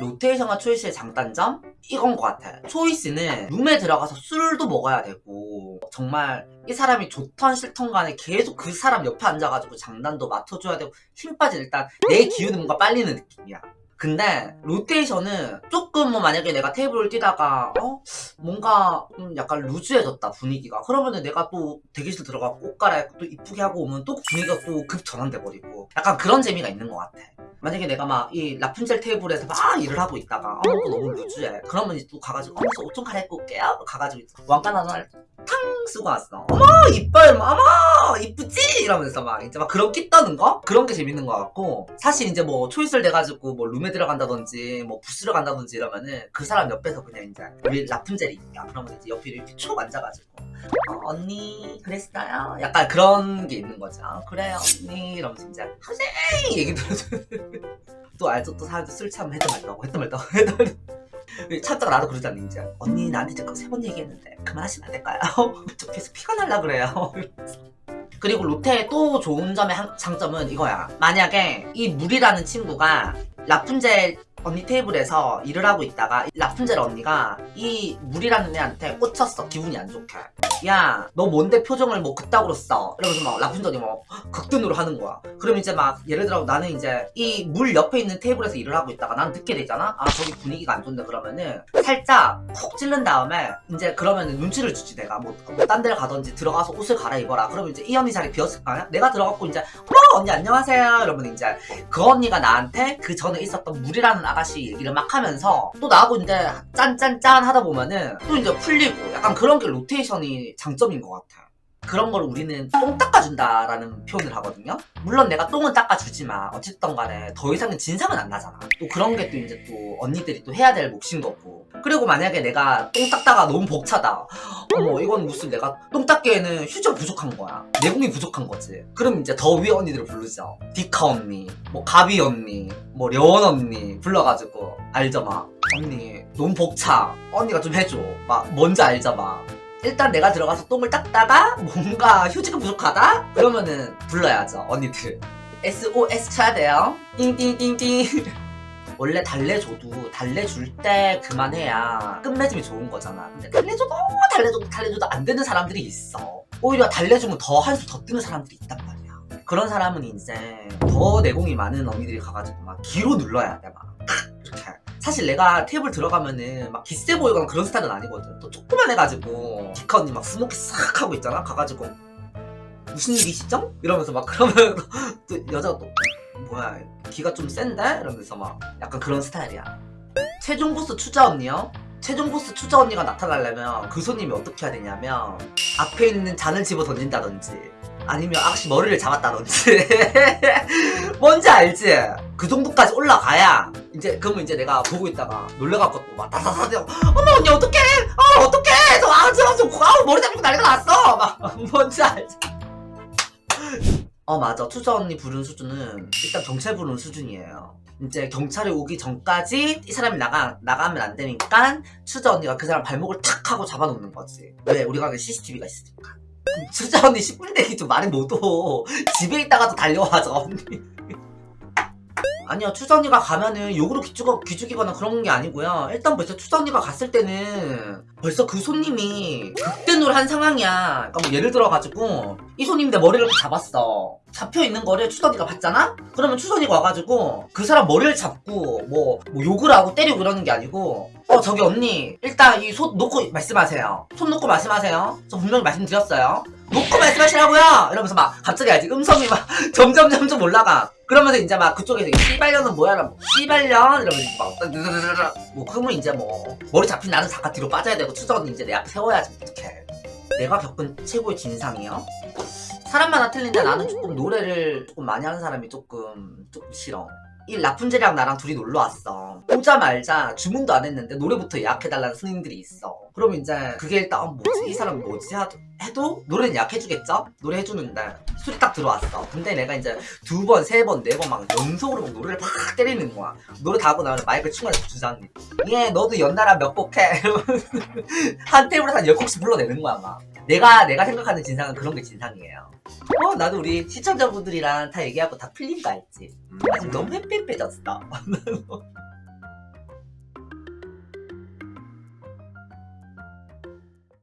로테이션과 초이스의 장단점? 이건 것 같아. 초이스는 룸에 들어가서 술도 먹어야 되고 정말 이 사람이 좋던 싫던 간에 계속 그 사람 옆에 앉아가지고 장난도 맡아줘야 되고 힘 빠진 일단 내 기운은 뭔가 빨리는 느낌이야. 근데 로테이션은 조금 뭐 만약에 내가 테이블을 뛰다가 어? 뭔가 좀 약간 루즈해졌다 분위기가. 그러면은 내가 또 대기실 들어가고 옷 갈아입고 또 이쁘게 하고 오면 또 분위기가 또 급 전환돼 버리고. 약간 그런 재미가 있는 것 같아. 만약에 내가 막 이 라푼젤 테이블에서 막 일을 하고 있다가 어? 이거 너무 루즈해. 그러면 또 가가지고 어머 옷좀 갈아입고 올게요. 가가지고 왕관 하나 탕 쓰고 왔어. 어머! 이뻐요 어머 이러면서 막 이제 막 그런 끼 떠는 거? 그런 게 재밌는 것 같고 사실 이제 뭐 초이스를 돼가지고 뭐 룸에 들어간다든지 뭐 부스를 간다든지 이러면은 그 사람 옆에서 그냥 이제 우리 라푼젤이 있냐 그러면 이제 옆에 이렇게 촉 앉아가지고 어, 언니 그랬어요? 약간 그런 게 있는 거죠. 어, 그래요 언니 이러면서 이제 하세요 얘기 들어줘 또 알죠? 또 사람들 술 참으면 해도 말다고 해도 말다고 해도 말다고. 참다가 나도 그러잖니 이제? 언니 나한테 지금 세 번 얘기했는데 그만하시면 안 될까요? 저 계속 피가 날라 그래요 그리고 로테의 또 좋은 점의 한- 장점은 이거야. 만약에 이 물이라는 친구가 라푼젤 언니 테이블에서 일을 하고 있다가 라푼젤 언니가 이 물이라는 애한테 꽂혔어. 기분이 안 좋게. 야 너 뭔데 표정을 뭐 그따구로 써? 이러면서 막 라푼젤이 뭐 극dun으로 하는 거야. 그럼 이제 막 예를 들어 나는 이제 이 물 옆에 있는 테이블에서 일을 하고 있다가 난 듣게 되잖아? 아 저기 분위기가 안 좋네 그러면은 살짝 콕 찔른 다음에 이제 그러면은 눈치를 주지 내가. 뭐 딴 데를 가든지 들어가서 옷을 갈아입어라. 그러면 이제 이 언니 자리 비었을 거 아니야? 내가 들어갔고 이제 어머 언니 안녕하세요 이러면 이제 그 언니가 나한테 그 전에 있었던 물이라는 아가씨 얘기를 막 하면서 또 나하고 이제 짠짠짠 하다 보면은 또 이제 풀리고 약간 그런 게 로테이션이 장점인 것 같아. 그런 걸 우리는 똥 닦아준다라는 표현을 하거든요. 물론 내가 똥은 닦아주지만 어쨌든 간에 더 이상은 진상은 안 나잖아. 또 그런 게 또 이제 또 언니들이 또 해야 될 몫인 거고. 그리고 만약에 내가 똥 닦다가 너무 벅차다. 어머 이건 무슨 내가 똥 닦기에는 휴지가 부족한 거야. 내공이 부족한 거지. 그럼 이제 더 위에 언니들을 부르죠. 디카 언니, 뭐 가비 언니, 뭐 려원 언니 불러가지고 알죠 막. 언니 너무 벅차. 언니가 좀 해줘. 막 뭔지 알죠 막. 일단 내가 들어가서 똥을 닦다가 뭔가 휴지가 부족하다? 그러면은 불러야죠 언니들 SOS 쳐야 돼요 띵띵띵띵 원래 달래줘도 달래줄 때 그만해야 끝맺음이 좋은 거잖아 근데 달래줘도 달래줘도 달래줘도 안 되는 사람들이 있어 오히려 달래주면 더한수더 뜨는 사람들이 있단 말이야 그런 사람은 이제 더 내공이 많은 언니들이 가가지고 막 기로 눌러야 돼막 이렇게 사실 내가 테이블 들어가면은 막 기세 보이거나 그런 스타일은 아니거든. 또 조그만 해가지고 기카 언니 막 smoky 싹 하고 있잖아. 가가지고 무슨 일이시죠? 이러면서 막 그러면 또 여자가 또 뭐야 기가 좀 센데? 이러면서 막 약간 그런 스타일이야. 최종 보스 추자 언니요? 최종 보스 추자 언니가 나타나려면 그 손님이 어떻게 해야 되냐면 앞에 있는 잔을 집어 던진다든지 아니면 아가씨 머리를 잡았다든지 뭔지 알지? 그 정도까지 올라가야 이제 그러면 이제 내가 보고 있다가 놀래갖고 또막 다다다다 어머 언니 어떡해 아 어떡해 저 아우 저, 저 아우 머리 잡히고 난리가 났어 막 뭔지 알지? 어 맞아. 투자 언니 부른 수준은 일단 경찰 부른 수준이에요. 이제 경찰이 오기 전까지 이 사람이 나가, 나가면 안 되니까 추자 언니가 그 사람 발목을 탁 하고 잡아놓는 거지. 왜? 우리가 그 CCTV가 있으니까. 추자 언니 10분 내기 좀 말이 못오. 집에 있다가도 달려와서 언니 아니요 언니가 가면은 욕으로 기죽어, 기죽이거나 그런 게 아니고요. 일단 벌써 언니가 갔을 때는 벌써 그 손님이 극대노를 한 상황이야. 그러니까 뭐 예를 들어가지고 이 손님이 내 머리를 잡았어. 잡혀있는 거를 언니가 봤잖아? 그러면 언니가 와가지고 그 사람 머리를 잡고 뭐, 뭐 욕을 하고 때리고 이러는 게 아니고 어 저기 언니 일단 이 손 놓고 말씀하세요. 손 놓고 말씀하세요. 저 분명히 말씀드렸어요. 놓고 말씀하시라고요! 이러면서 막 갑자기 알지 음성이 막 점점 점점 올라가 그러면서 이제 막 그쪽에서 이 씨발년은 뭐야? 뭐 씨발년 이러면서 막 드드드드드. 뭐 그러면 이제 뭐 머리 잡힌 나는 잠깐 뒤로 빠져야 되고 언니 이제 내 앞에 세워야지. 어떡해. 내가 겪은 최고의 진상이요? 사람마다 틀린데 나는 조금 노래를 조금 많이 하는 사람이 조금 조금 싫어. 이 라푼젤이랑 나랑 둘이 놀러 왔어. 오자말자. 주문도 안 했는데 노래부터 예약해달라는 손님들이 있어. 그럼 이제 그게 일단 어, 뭐지? 이 사람 뭐지? 해도 노래는 예약해주겠죠? 노래 해주는데 술이 딱 들어왔어. 근데 내가 이제 두 번, 세 번, 네 번 막 연속으로 막 노래를 팍 때리는 거야. 노래 다 하고 나면 마이크를 충원해서 주장님 예 너도 연달아 몇 곡 해? 이러면서 한 테이블에서 한 10곡씩 불러내는 거야 막 내가 내가 생각하는 진상은 그런 게 진상이에요. 어 나도 우리 시청자분들이랑 다 얘기하고 다 풀린 거 알지? 아 지금 너무 햇빛빼졌어